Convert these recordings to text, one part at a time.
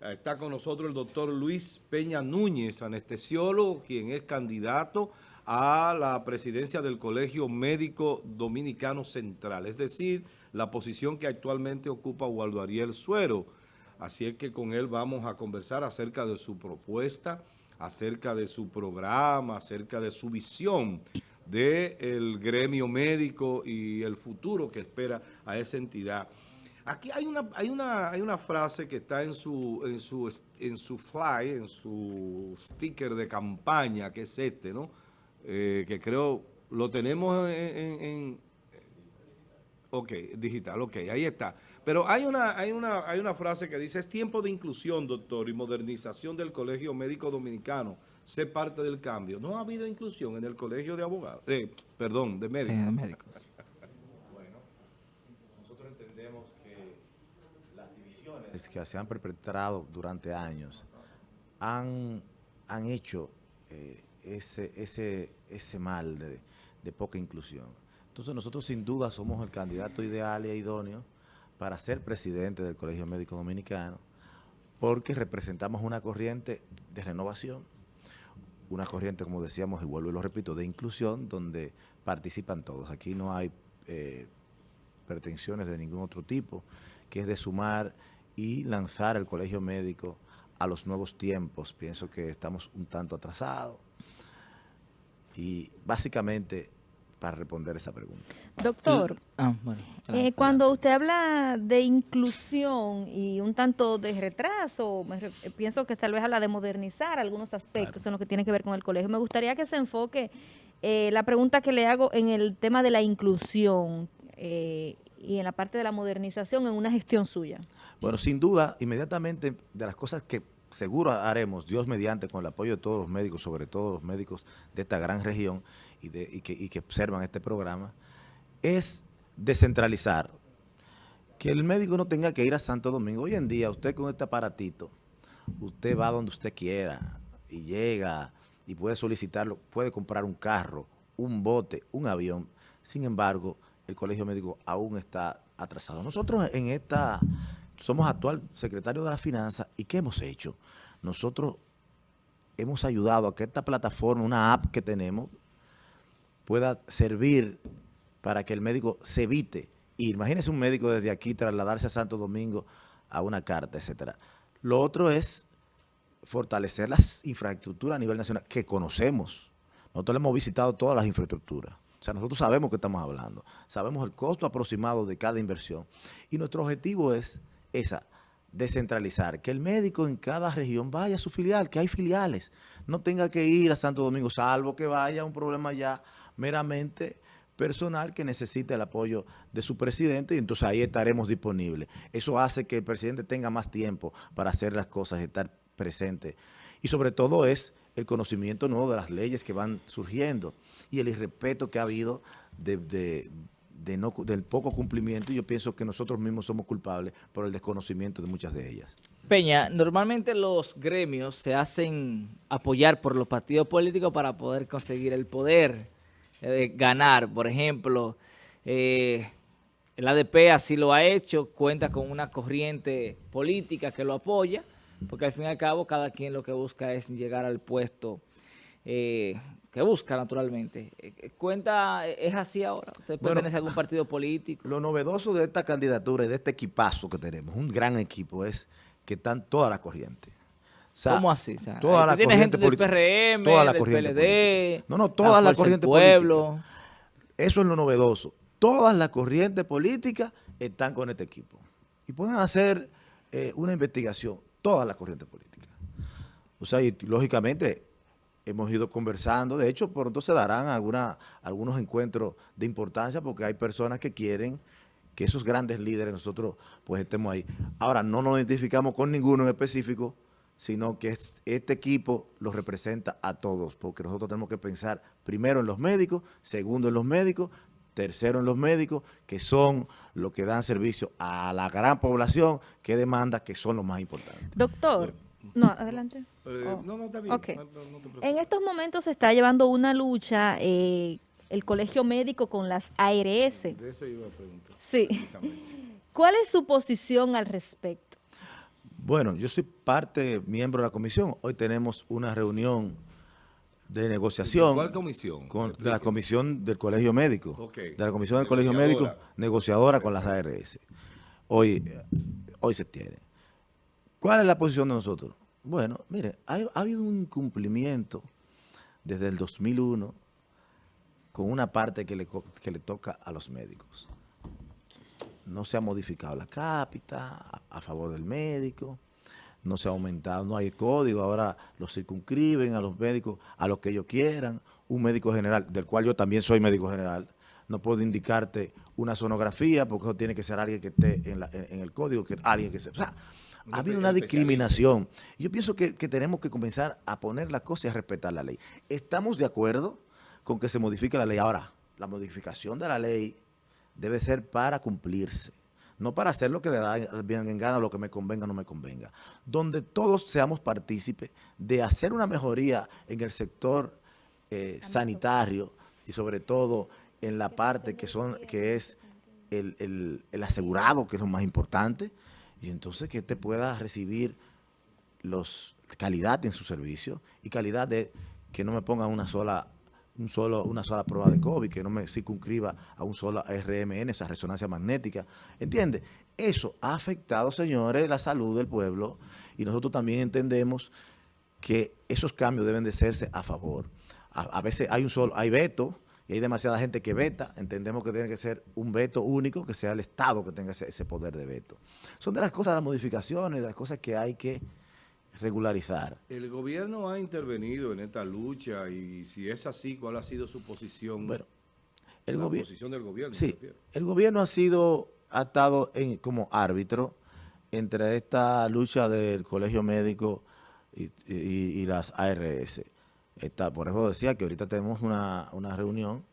Está con nosotros el doctor Luis Peña Núñez, anestesiólogo, quien es candidato a la presidencia del Colegio Médico Dominicano Central, es decir, la posición que actualmente ocupa Waldo Ariel Suero. Así es que con él vamos a conversar acerca de su propuesta, acerca de su programa, acerca de su visión del gremio médico y el futuro que espera a esa entidad. Aquí hay una, hay una, hay una frase que está en su, en, su, en su fly, en su sticker de campaña, que es este, ¿no? Eh, que creo lo tenemos en, en, Ok, digital, ok, ahí está. Pero hay una, hay, una, hay una frase que dice, es tiempo de inclusión, doctor, y modernización del Colegio Médico Dominicano. Sé parte del cambio. No ha habido inclusión en el Colegio de Abogados, eh, perdón, de médicos. de médicos. bueno, nosotros entendemos que las divisiones que se han perpetrado durante años han, han hecho eh, ese, ese, ese mal de, de poca inclusión. Entonces nosotros sin duda somos el candidato ideal e idóneo para ser presidente del Colegio Médico Dominicano porque representamos una corriente de renovación, una corriente, como decíamos, y vuelvo y lo repito, de inclusión, donde participan todos. Aquí no hay eh, pretensiones de ningún otro tipo, que es de sumar y lanzar el colegio médico a los nuevos tiempos. Pienso que estamos un tanto atrasados, y básicamente para responder esa pregunta. Doctor, ah, eh, cuando usted habla de inclusión y un tanto de retraso, eh, pienso que tal vez habla de modernizar algunos aspectos en lo que tiene que ver con el colegio. Me gustaría que se enfoque eh, la pregunta que le hago en el tema de la inclusión y en la parte de la modernización en una gestión suya. Bueno, sin duda, inmediatamente de las cosas que seguro haremos, Dios mediante, con el apoyo de todos los médicos, sobre todo los médicos de esta gran región y, de, que, observan este programa, es descentralizar. Que el médico no tenga que ir a Santo Domingo. Hoy en día, usted con este aparatito, usted va donde usted quiera y llega y puede solicitarlo, puede comprar un carro, un bote, un avión. Sin embargo, el colegio médico aún está atrasado. Nosotros en esta somos actual secretario de la Finanza y ¿qué hemos hecho? Nosotros hemos ayudado a que esta plataforma, una app que tenemos, pueda servir para que el médico se evite ir. Imagínese un médico desde aquí trasladarse a Santo Domingo a una carta, etcétera. Lo otro es fortalecer las infraestructuras a nivel nacional que conocemos. Nosotros hemos visitado todas las infraestructuras. O sea, nosotros sabemos que estamos hablando. Sabemos el costo aproximado de cada inversión. Y nuestro objetivo es esa, descentralizar, que el médico en cada región vaya a su filial, que hay filiales, no tenga que ir a Santo Domingo, salvo que vaya un problema ya meramente personal que necesite el apoyo de su presidente y entonces ahí estaremos disponibles. Eso hace que el presidente tenga más tiempo para hacer las cosas estar presente. Y sobre todo es el conocimiento nuevo de las leyes que van surgiendo y el irrespeto que ha habido de, de del poco cumplimiento y yo pienso que nosotros mismos somos culpables por el desconocimiento de muchas de ellas. Peña, normalmente los gremios se hacen apoyar por los partidos políticos para poder conseguir el poder, eh, ganar. Por ejemplo, eh, el ADP así lo ha hecho, cuenta con una corriente política que lo apoya, porque al fin y al cabo cada quien lo que busca es llegar al puesto eh, que busca naturalmente. Eh, eh, ¿Cuenta, es así ahora? ¿Usted pertenece a algún partido político? Lo novedoso de esta candidatura y de este equipazo que tenemos, un gran equipo, es que están todas las corrientes. ¿Cómo así? O toda la tiene gente del PRM, toda la del PLD, no, no, todas las corrientes pueblo. Eso es lo novedoso. Todas las corrientes políticas están con este equipo. Y pueden hacer una investigación, todas las corrientes políticas. O sea, y lógicamente hemos ido conversando. De hecho, pronto se darán algunos encuentros de importancia porque hay personas que quieren que esos grandes líderes nosotros pues estemos ahí. Ahora, no nos identificamos con ninguno en específico, sino que este equipo los representa a todos, porque nosotros tenemos que pensar primero en los médicos, segundo en los médicos, tercero en los médicos, que son los que dan servicio a la gran población que demanda, que son los más importantes. Doctor, no, adelante. Eh, oh. No, no, está bien. en estos momentos se está llevando una lucha eh, el colegio médico con las ARS. De eso iba a preguntar. Sí. ¿Cuál es su posición al respecto? Bueno, yo soy parte, miembro de la comisión. Hoy tenemos una reunión de negociación. ¿Cuál comisión? de la comisión del Colegio Médico. De la comisión del Colegio Médico, negociadora con las ARS. Hoy, hoy se tiene. ¿Cuál es la posición de nosotros? Bueno, mire, ha, habido un incumplimiento desde el 2001 con una parte que le, que le toca a los médicos. No se ha modificado la cápita a favor del médico no se ha aumentado, no hay código, ahora los circunscriben a los médicos, a lo que ellos quieran, un médico general, del cual yo también soy médico general, no puedo indicarte una sonografía porque eso tiene que ser alguien que esté en, el código, que alguien que se... O sea, ha habido una discriminación. Yo pienso que, que, tenemos que comenzar a poner las cosas y a respetar la ley. Estamos de acuerdo con que se modifique la ley. Ahora, la modificación de la ley debe ser para cumplirse no para hacer lo que le da bien en gana, lo que me convenga o no me convenga, donde todos seamos partícipes de hacer una mejoría en el sector eh, sanitario. y sobre todo en la parte que son que es el, asegurado, que es lo más importante, y entonces que te pueda recibir los calidad en su servicio y calidad de que no me ponga una sola un solo, una sola prueba de COVID, que no me circunscriba a un solo RMN, esa resonancia magnética. ¿Entiende? Eso ha afectado, señores, la salud del pueblo y nosotros también entendemos que esos cambios deben de hacerse a favor. A, veces hay un solo, hay veto y hay demasiada gente que veta. Entendemos que tiene que ser un veto único, que sea el Estado que tenga ese, ese poder de veto. Son de las cosas, las modificaciones, de las cosas que hay que regularizar. El gobierno ha intervenido en esta lucha y si es así, ¿cuál ha sido su posición? Bueno, el la posición del gobierno. Sí, el gobierno ha sido, ha estado en, como árbitro entre esta lucha del colegio médico y, las ARS. Está, por eso decía que ahorita tenemos una, una reunión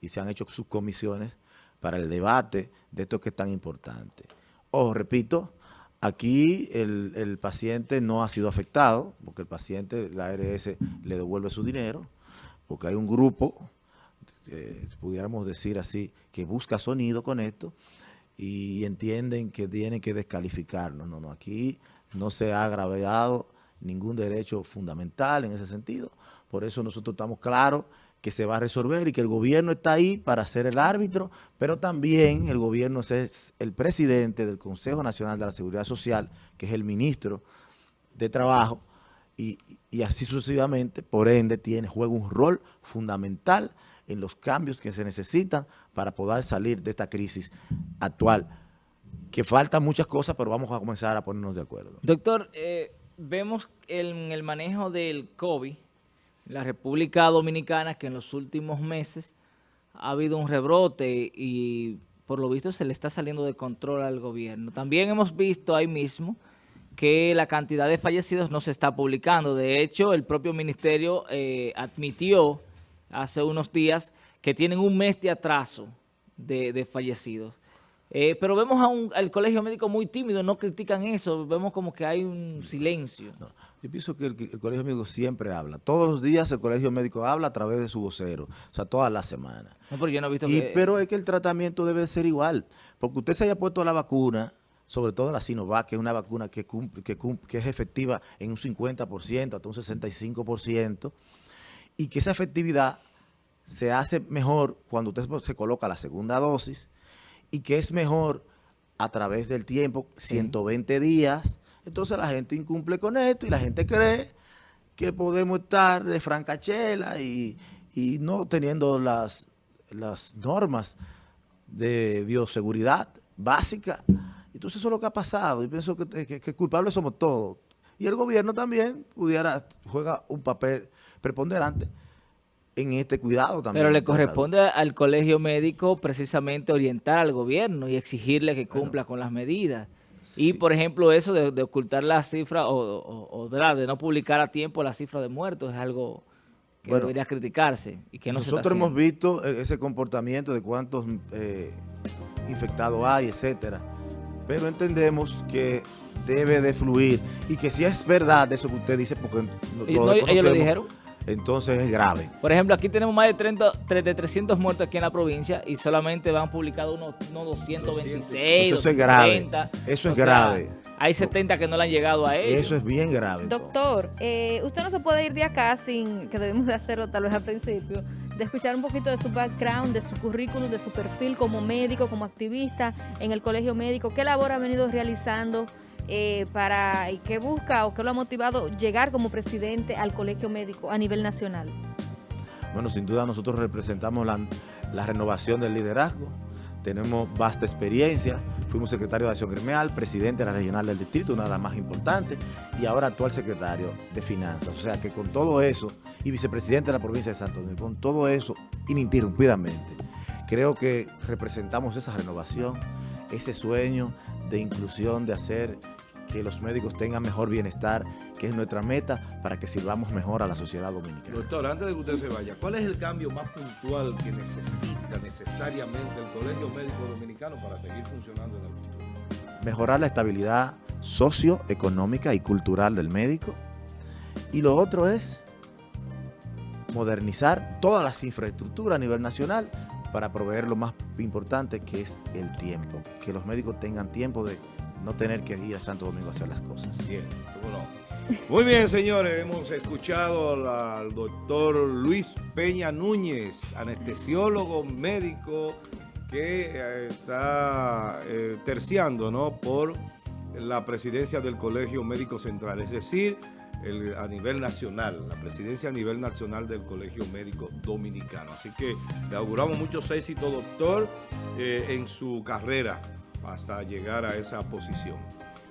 y se han hecho subcomisiones para el debate de esto que es tan importante. Ojo, repito, Aquí el, paciente no ha sido afectado, porque el paciente, la ARS le devuelve su dinero, porque hay un grupo, eh, pudiéramos decir así, que busca sonido con esto y entienden que tienen que descalificarnos. No, no, aquí no se ha agraviado ningún derecho fundamental en ese sentido. Por eso nosotros estamos claros que se va a resolver y que el gobierno está ahí para ser el árbitro, pero también el gobierno es el presidente del Consejo Nacional de la Seguridad Social, que es el ministro de Trabajo, y, así sucesivamente, por ende, tiene, juega un rol fundamental en los cambios que se necesitan para poder salir de esta crisis actual, que faltan muchas cosas, pero vamos a comenzar a ponernos de acuerdo. Doctor, eh, vemos en el manejo del COVID, la República Dominicana que en los últimos meses ha habido un rebrote y por lo visto se le está saliendo de control al gobierno. También hemos visto ahí mismo que la cantidad de fallecidos no se está publicando. De hecho, el propio ministerio eh, admitió hace unos días que tienen un mes de atraso de fallecidos. Eh, pero vemos a un, al colegio médico muy tímido, no critican eso, vemos como que hay un silencio. yo pienso que el, colegio médico siempre habla. Todos los días el colegio médico habla a través de su vocero, o sea, todas las semanas. pero yo no he visto Pero es que el tratamiento debe ser igual, porque usted se haya puesto la vacuna, sobre todo la Sinovac, que es una vacuna que, cumple, que, que es efectiva en un 50%, hasta un 65%, y que esa efectividad se hace mejor cuando usted se coloca la segunda dosis, y que es mejor a través del tiempo, 120 días. Entonces la gente incumple con esto y la gente cree que podemos estar de francachela y, y no teniendo las, las normas de bioseguridad básica. Entonces eso es lo que ha pasado y pienso que, que, que culpables somos todos. Y el gobierno también pudiera, juega un papel preponderante en este cuidado también. Pero le corresponde al colegio médico precisamente orientar al gobierno y exigirle que cumpla con las medidas. Y, por ejemplo, eso de, ocultar la cifra o, de no publicar a tiempo la cifra de muertos es algo que debería criticarse y que no Nosotros hemos visto e, ese comportamiento de cuántos eh, infectados hay, etcétera, pero entendemos que debe de fluir y que si es verdad eso que usted dice, porque no, ellos lo dijeron entonces es grave. Por ejemplo, aquí tenemos más de, 30, de 300 muertos aquí en la provincia y solamente van publicados unos, unos 226, Eso es grave. Eso es grave. hay 70 que no le han llegado a ellos. Eso es bien grave. Doctor, eh, usted no se puede ir de acá sin, que debemos de hacerlo tal vez al principio, de escuchar un poquito de su background, de su currículum, de su perfil como médico, como activista en el colegio médico, qué labor ha venido realizando eh, para y qué busca o qué lo ha motivado llegar como presidente al colegio médico a nivel nacional. Bueno, sin duda nosotros representamos la, la renovación del liderazgo, tenemos vasta experiencia, fuimos secretario de Acción Gremial, presidente de la regional del distrito, una de las más importantes, y ahora actual secretario de Finanzas. O sea que con todo eso, y vicepresidente de la provincia de Santo Domingo, con todo eso, ininterrumpidamente, creo que representamos esa renovación, ese sueño de inclusión, de hacer que los médicos tengan mejor bienestar, que es nuestra meta para que sirvamos mejor a la sociedad dominicana. Doctor, antes de que usted se vaya, ¿cuál es el cambio más puntual que necesita necesariamente el Colegio Médico Dominicano para seguir funcionando en el futuro? Mejorar la estabilidad socioeconómica y cultural del médico. Y lo otro es modernizar todas las infraestructuras a nivel nacional para proveer lo más importante que es el tiempo. Que los médicos tengan tiempo de no tener que ir a Santo Domingo a hacer las cosas. Bien, Muy bien, señores, hemos escuchado al doctor Luis Peña Núñez, anestesiólogo médico que eh, está eh, terciando ¿no? por la presidencia del Colegio Médico Central, es decir, a nivel nacional, la presidencia a nivel nacional del Colegio Médico Dominicano. Así que le auguramos muchos éxitos, doctor, eh, en su carrera hasta llegar a esa posición.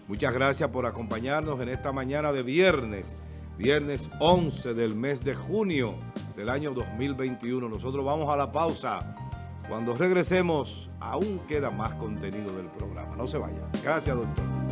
Muchas gracias por acompañarnos en esta mañana de viernes, viernes 11 del mes de junio del año 2021. Nosotros vamos a la pausa. Cuando regresemos, aún queda más contenido del programa. No se vayan. Gracias, doctor.